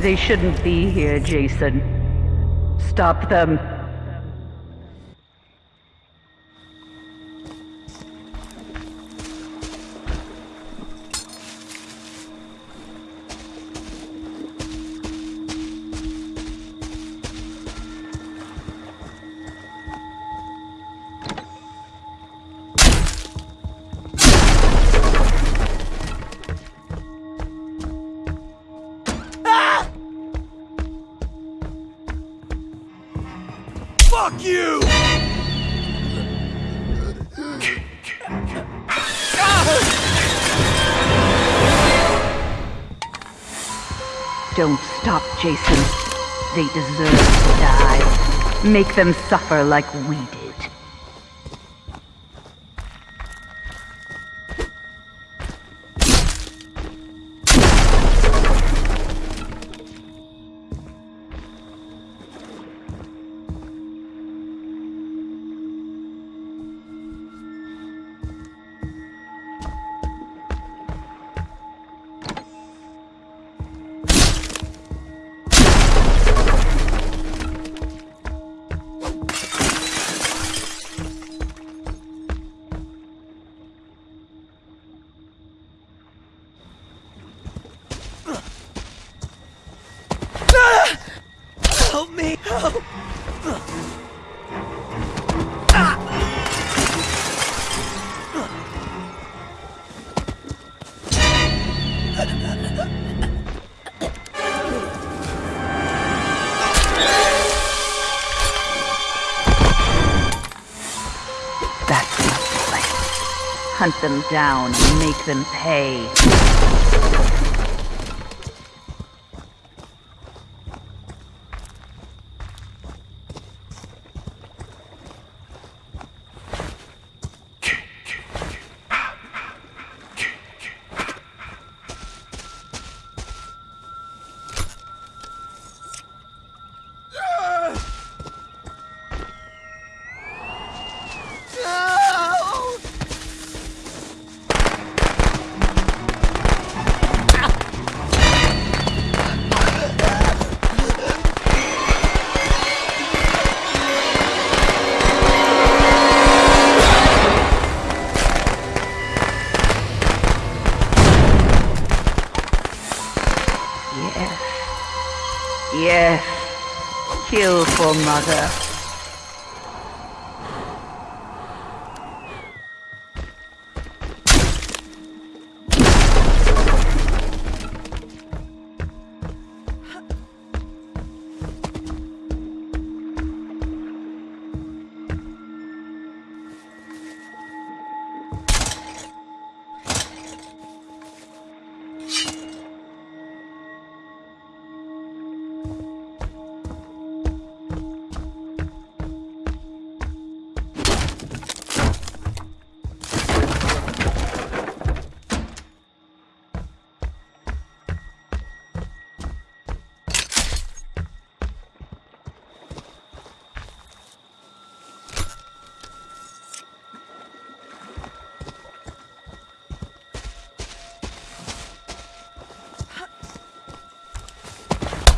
They shouldn't be here, Jason. Stop them. Fuck you! Don't stop, Jason. They deserve to die. Make them suffer like we did. Hunt them down and make them pay. Kill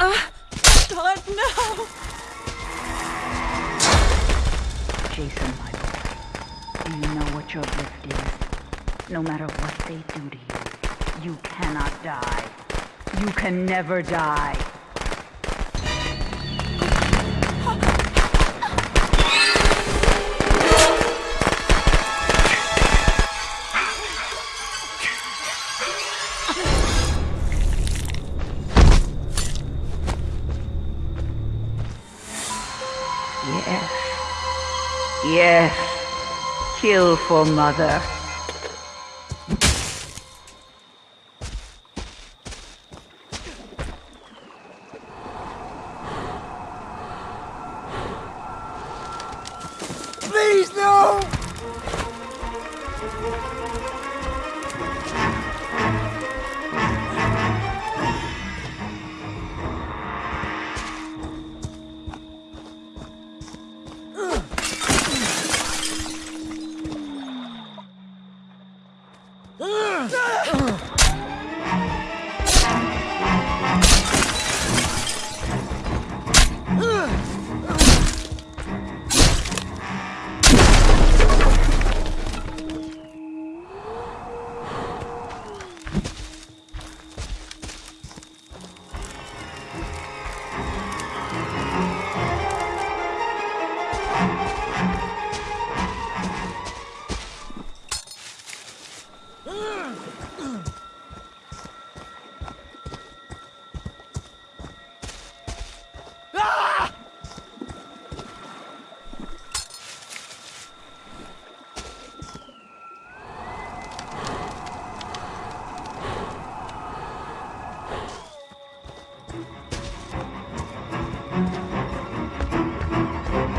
for mother. God, no! Jason, my boy. Do you know what your gift is? No matter what they do to you, you cannot die. You can never die. Kill for mother.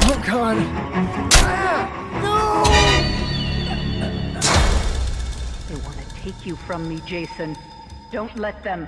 Oh god. No! They want to take you from me, Jason. Don't let them.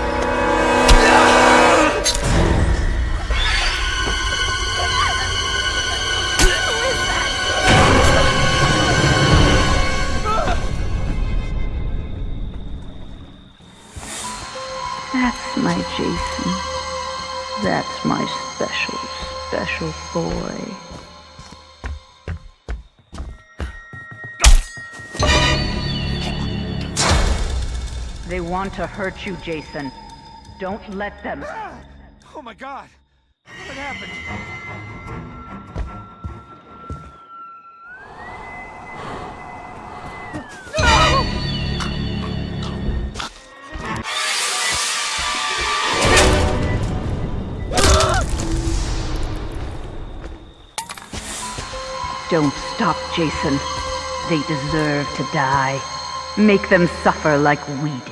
They want to hurt you, Jason. Don't let them. Ah! Oh my god. What happened? Don't stop, Jason. They deserve to die. Make them suffer like we did.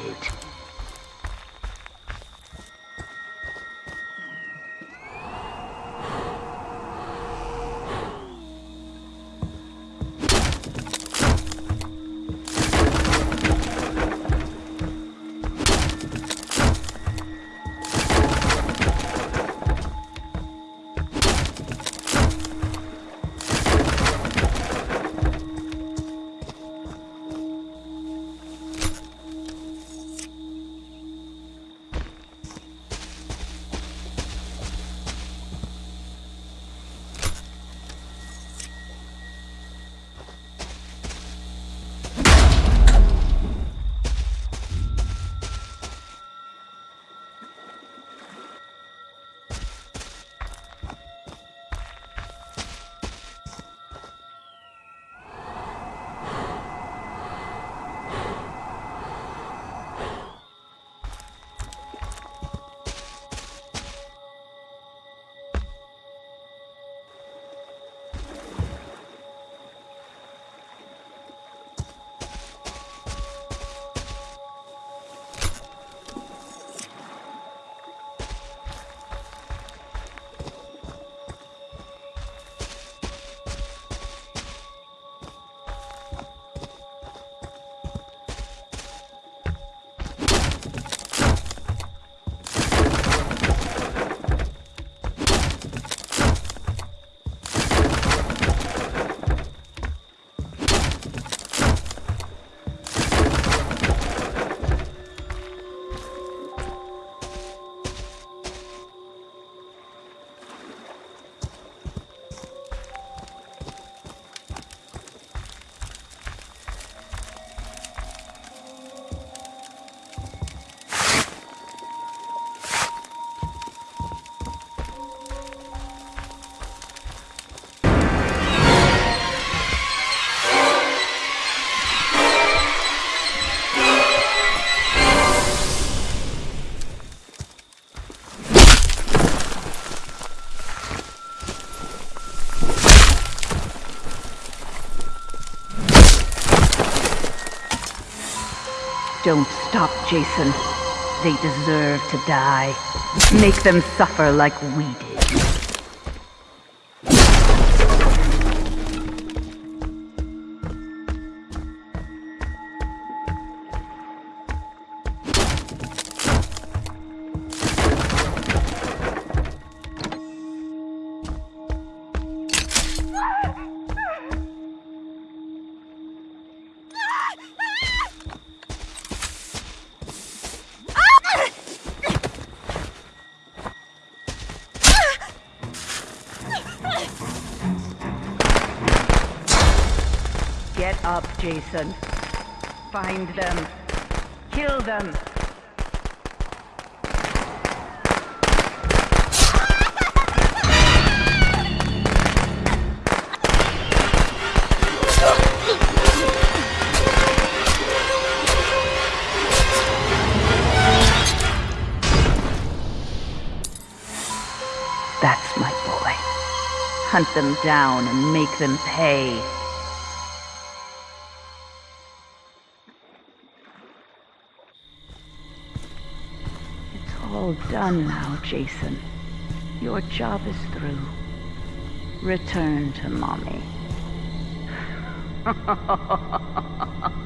Don't stop, Jason. They deserve to die. Make them suffer like we did. Get up, Jason. Find them. Kill them. That's my boy. Hunt them down and make them pay. Done now, Jason. Your job is through. Return to mommy.